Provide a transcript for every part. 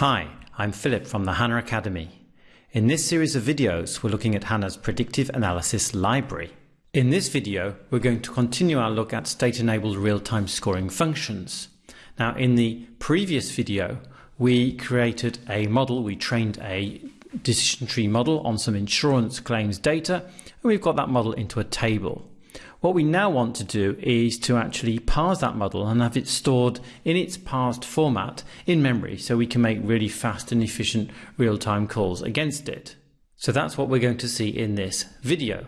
Hi, I'm Philip from the HANA Academy. In this series of videos, we're looking at HANA's Predictive Analysis Library. In this video, we're going to continue our look at state-enabled real-time scoring functions. Now, in the previous video, we created a model, we trained a decision tree model on some insurance claims data, and we've got that model into a table. What we now want to do is to actually parse that model and have it stored in its parsed format in memory so we can make really fast and efficient real-time calls against it. So that's what we're going to see in this video.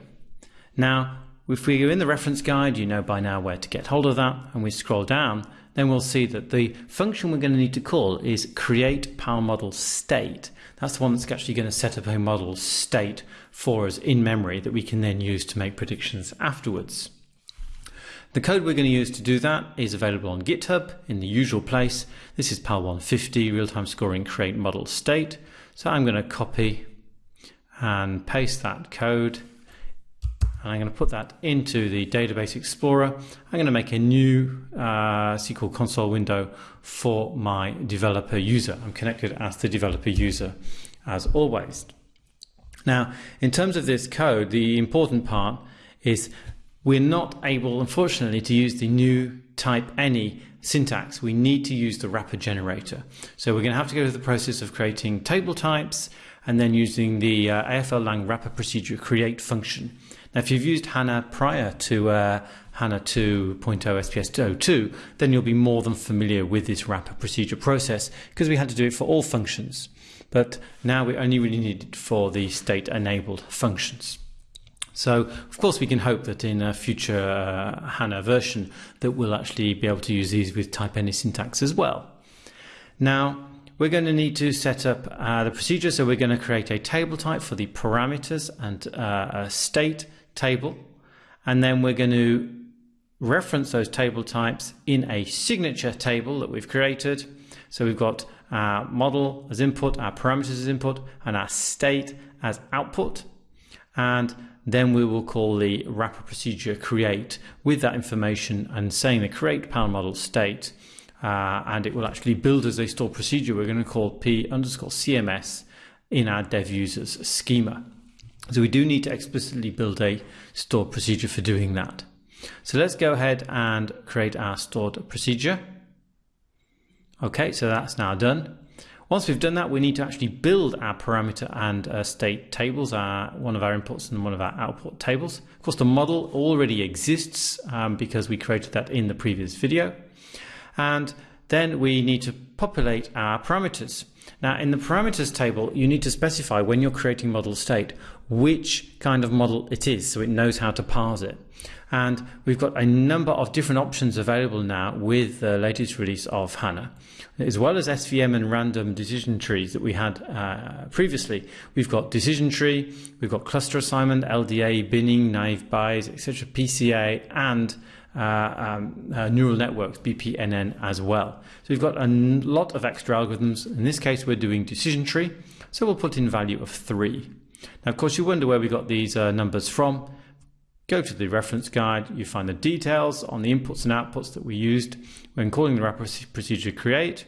Now, if we go in the reference guide, you know by now where to get hold of that, and we scroll down, then we'll see that the function we're going to need to call is create PAL model state. That's the one that's actually going to set up a model state for us in memory that we can then use to make predictions afterwards. The code we're going to use to do that is available on GitHub in the usual place. This is PAL 150 real-time scoring create model state. So I'm going to copy and paste that code I'm going to put that into the Database Explorer. I'm going to make a new uh, SQL console window for my developer user. I'm connected as the developer user as always. Now, in terms of this code, the important part is we're not able, unfortunately, to use the new type any syntax. We need to use the wrapper generator. So we're going to have to go through the process of creating table types and then using the uh, AFL lang wrapper procedure create function. Now, if you've used HANA prior to uh, HANA 2.0 SPS 02, then you'll be more than familiar with this wrapper procedure process because we had to do it for all functions. But now we only really need it for the state enabled functions. So, of course, we can hope that in a future uh, HANA version that we'll actually be able to use these with type any syntax as well. Now, we're going to need to set up uh, the procedure. So we're going to create a table type for the parameters and uh, a state table. And then we're going to reference those table types in a signature table that we've created. So we've got our model as input, our parameters as input, and our state as output. And then we will call the wrapper procedure create with that information and saying the create PAL model state. Uh, and it will actually build as a store procedure we're going to call p underscore cms in our dev users schema. So we do need to explicitly build a stored procedure for doing that. So let's go ahead and create our stored procedure. Okay, so that's now done. Once we've done that, we need to actually build our parameter and uh, state tables, our, one of our inputs and one of our output tables. Of course, the model already exists um, because we created that in the previous video. And then we need to populate our parameters. Now in the parameters table, you need to specify when you're creating model state, which kind of model it is so it knows how to parse it. And we've got a number of different options available now with the latest release of HANA. As well as SVM and random decision trees that we had uh, previously, we've got decision tree, we've got cluster assignment, LDA, binning, naive Bayes, etc., PCA, and uh, um, uh, neural networks, BPNN as well. So we've got a lot of extra algorithms. In this case, we're doing decision tree. So we'll put in value of three. Now, of course, you wonder where we got these uh, numbers from. Go to the reference guide, you find the details on the inputs and outputs that we used when calling the wrapper procedure create.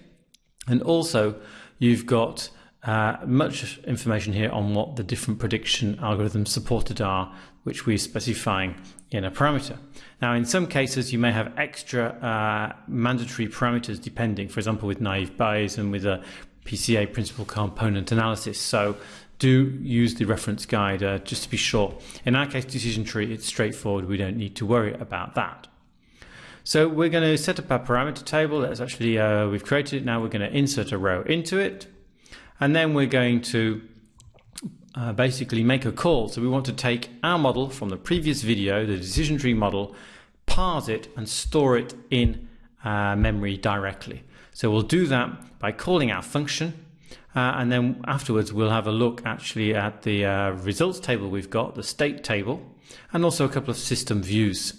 And also, you've got uh, much information here on what the different prediction algorithms supported are, which we're specifying in a parameter. Now, in some cases, you may have extra uh, mandatory parameters depending, for example, with naive Bayes and with a PCA principal component analysis. So do use the reference guide uh, just to be sure. In our case, decision tree, it's straightforward. We don't need to worry about that. So we're going to set up our parameter table. That's actually, uh, we've created it. Now we're going to insert a row into it. And then we're going to uh, basically make a call. So we want to take our model from the previous video, the decision tree model, parse it and store it in uh, memory directly. So we'll do that by calling our function uh, and then afterwards we'll have a look actually at the uh, results table we've got, the state table, and also a couple of system views.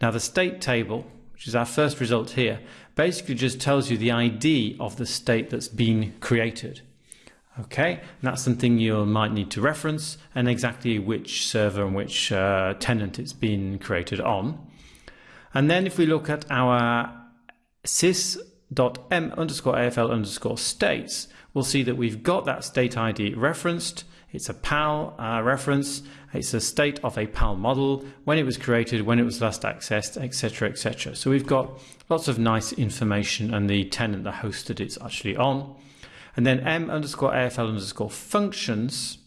Now the state table, which is our first result here, basically just tells you the ID of the state that's been created. Okay, and that's something you might need to reference and exactly which server and which uh, tenant it's been created on. And then if we look at our sys dot m underscore AFL underscore states, we'll see that we've got that state ID referenced. It's a PAL uh, reference. It's a state of a PAL model, when it was created, when it was last accessed, etc., etc. So we've got lots of nice information and the tenant, the host that it's actually on. And then m underscore AFL underscore functions.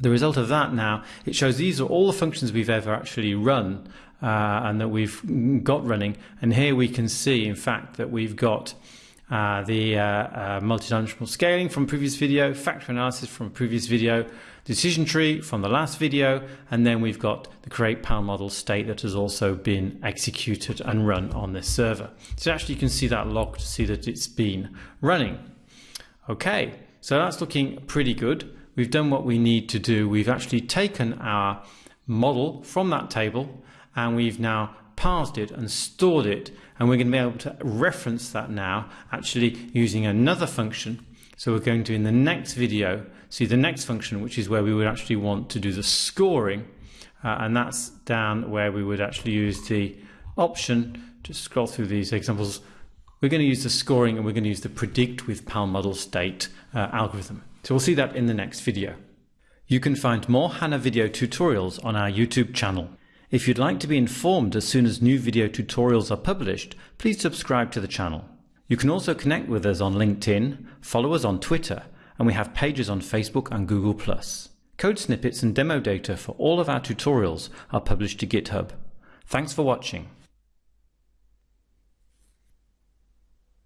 The result of that now, it shows these are all the functions we've ever actually run uh, and that we've got running. And here we can see, in fact, that we've got uh, the uh, uh, multidimensional scaling from previous video, factor analysis from previous video, decision tree from the last video, and then we've got the create PAL model state that has also been executed and run on this server. So actually you can see that log to see that it's been running. Okay, so that's looking pretty good. We've done what we need to do. We've actually taken our model from that table and we've now parsed it and stored it. And we're going to be able to reference that now actually using another function. So we're going to in the next video see the next function which is where we would actually want to do the scoring. Uh, and that's down where we would actually use the option. Just scroll through these examples. We're going to use the scoring and we're going to use the predict with PAL model state uh, algorithm. So we'll see that in the next video. You can find more HANA video tutorials on our YouTube channel if you'd like to be informed as soon as new video tutorials are published, please subscribe to the channel. You can also connect with us on LinkedIn, follow us on Twitter, and we have pages on Facebook and Google+. Code snippets and demo data for all of our tutorials are published to GitHub. Thanks for watching.